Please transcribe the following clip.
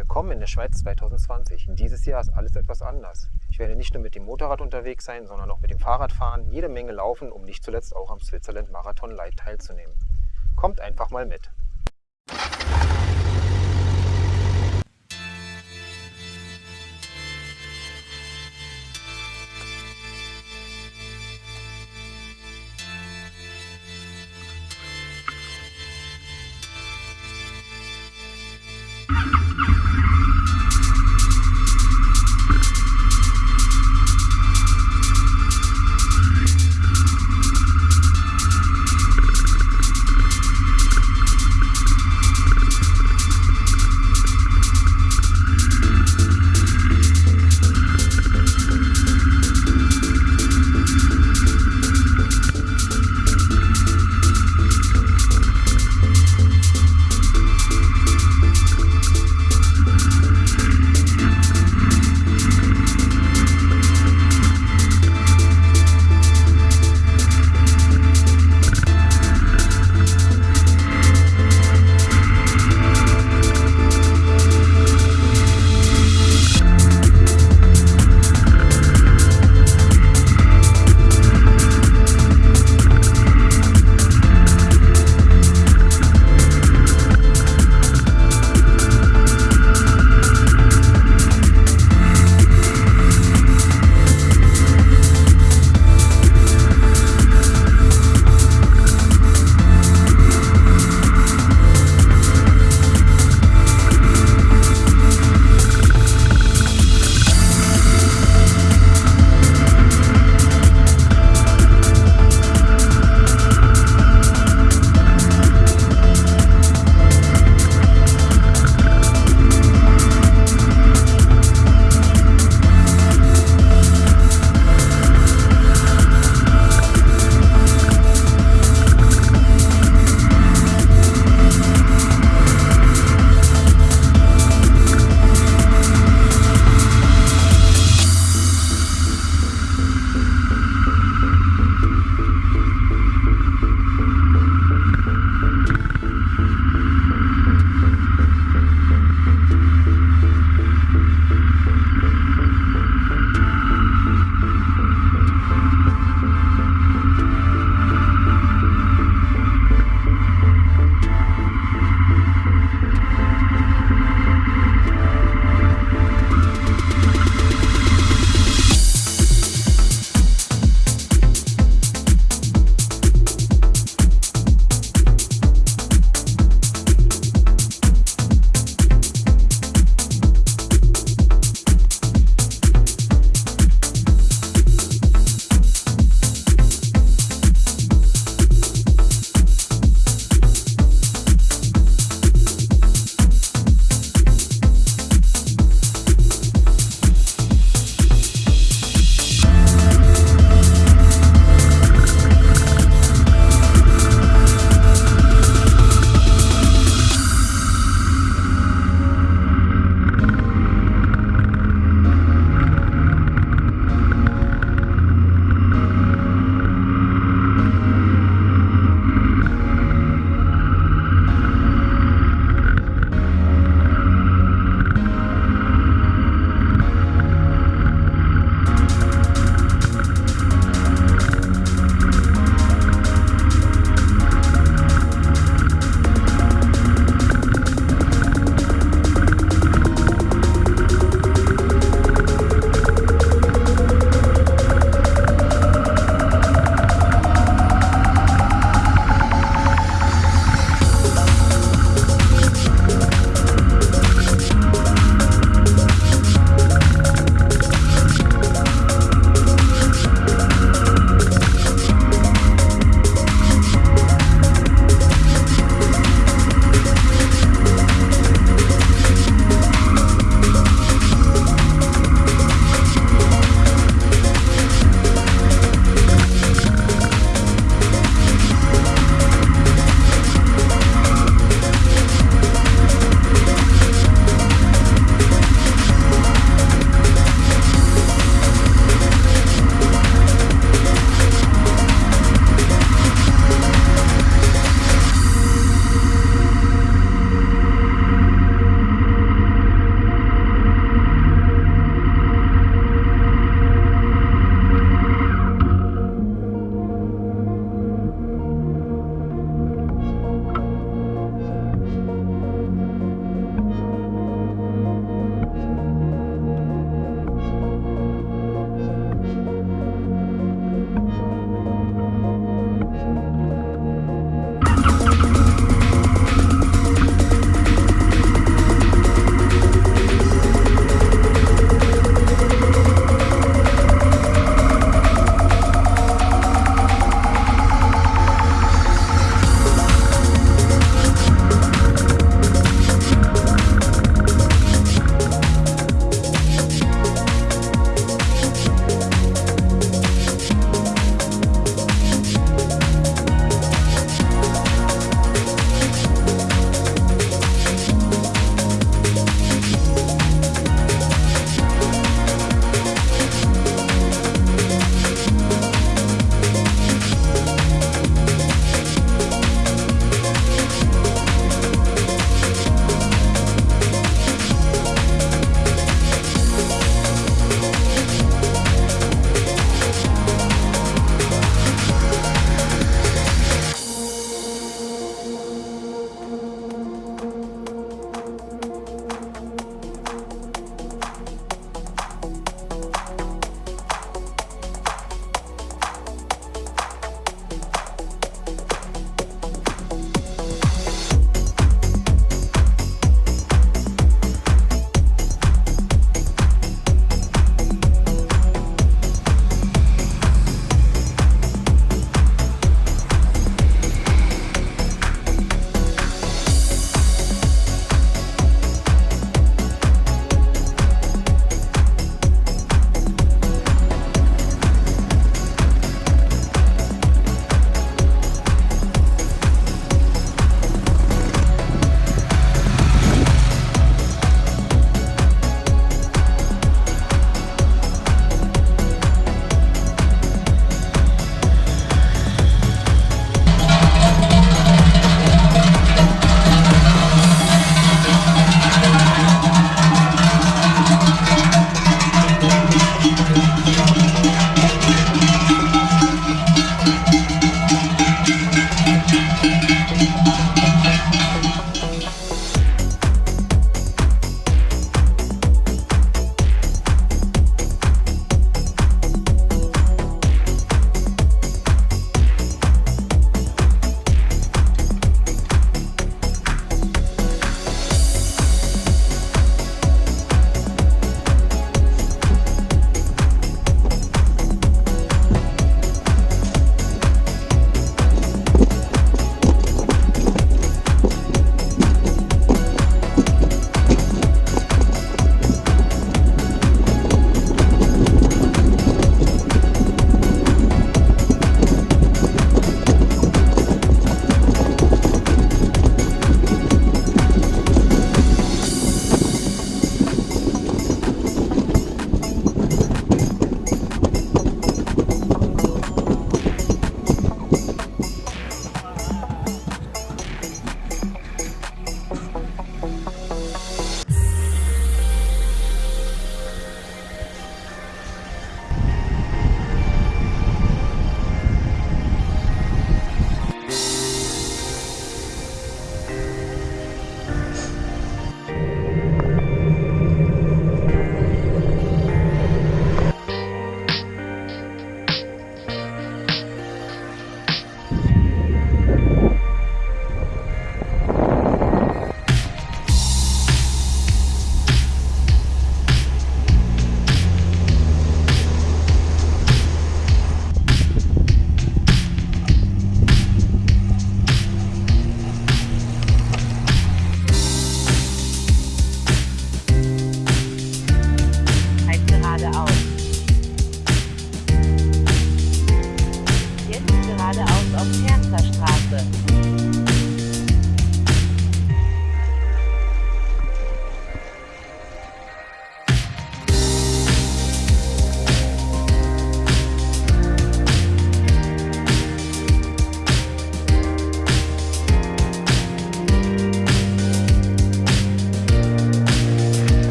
Willkommen in der Schweiz 2020. Dieses Jahr ist alles etwas anders. Ich werde nicht nur mit dem Motorrad unterwegs sein, sondern auch mit dem Fahrrad fahren, jede Menge laufen, um nicht zuletzt auch am Switzerland Marathon Light teilzunehmen. Kommt einfach mal mit.